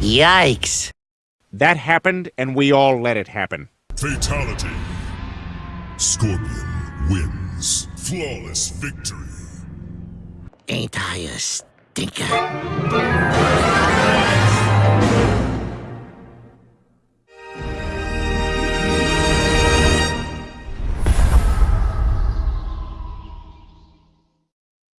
Yikes. That happened, and we all let it happen. Fatality. Scorpion wins. Flawless victory. Ain't I a stinker?